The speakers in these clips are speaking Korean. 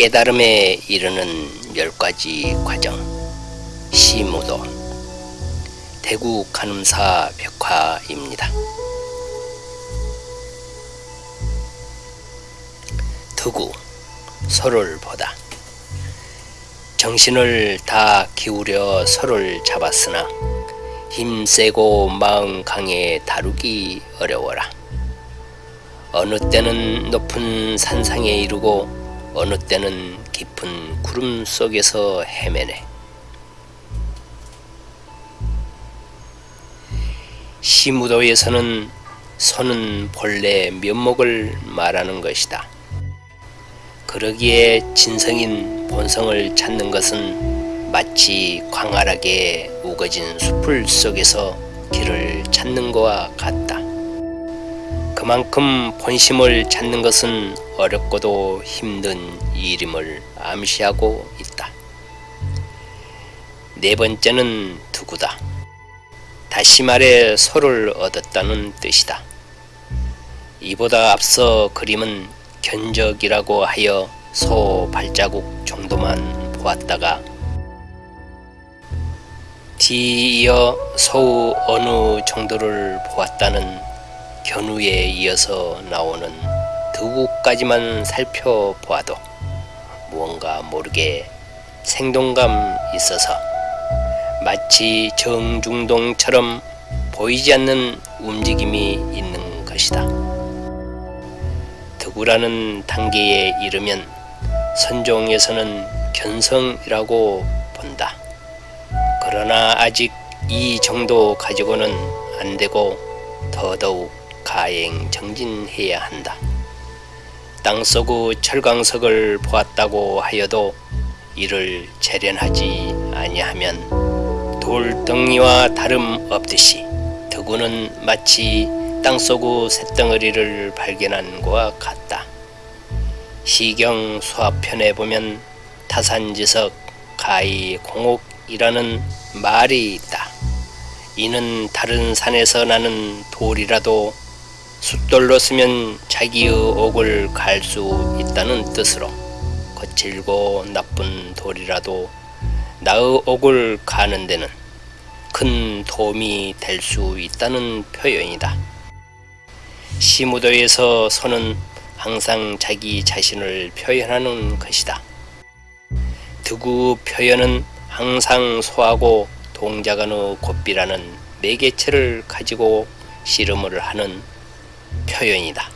깨달음에 이르는 열 가지 과정 시무도 대구 간음사 벽화입니다. 두구 서로를 보다 정신을 다 기울여 서로를 잡았으나 힘세고 마음 강해 다루기 어려워라. 어느 때는 높은 산상에 이르고 어느 때는 깊은 구름 속에서 헤매네. 시무도에서는 손은 본래 면목을 말하는 것이다. 그러기에 진성인 본성을 찾는 것은 마치 광활하게 우거진 숲을 속에서 길을 찾는 것과 같다. 그만큼 본심을 찾는 것은 어렵고도 힘든 일임을 암시하고 있다. 네 번째는 두구다. 다시 말해 소를 얻었다는 뜻이다. 이보다 앞서 그림은 견적이라고 하여 소 발자국 정도만 보았다가 뒤이어 소의 어느 정도를 보았다는 견우에 이어서 나오는 두구까지만 살펴보아도 무언가 모르게 생동감 있어서 마치 정중동처럼 보이지 않는 움직임이 있는 것이다. 득우라는 단계에 이르면 선종에서는 견성이라고 본다. 그러나 아직 이 정도 가지고는 안 되고 더더욱 가행 정진해야 한다. 땅속의 철광석을 보았다고 하여도 이를 재련하지 아니하면 돌덩이와 다름 없듯이 드구는 마치 땅속의 쇳덩어리를 발견한 것과 같다. 시경 수화편에 보면 타산지석 가히 공옥이라는 말이 있다. 이는 다른 산에서 나는 돌이라도 숫돌로 쓰면 자기의 옥을 갈 수 있다는 뜻으로 거칠고 나쁜 돌이라도 나의 옥을 가는 데는 큰 도움이 될 수 있다는 표현이다. 시무도에서 소는 항상 자기 자신을 표현하는 것이다. 두구 표현은 항상 소하고 동자간의 곱비라는 매개체를 가지고 씨름을 하는 표현이다.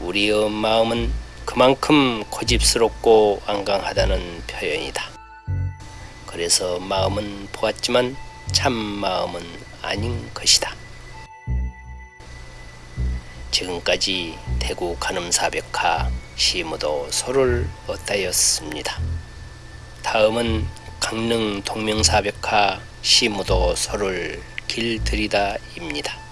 우리의 마음은 그만큼 고집스럽고 완강하다는 표현이다. 그래서 마음은 보았지만 참 마음은 아닌 것이다. 지금까지 대구 간음사벽화 시무도 소를 얻다였습니다. 다음은 강릉 동명사벽화 시무도 소를 길들이다입니다.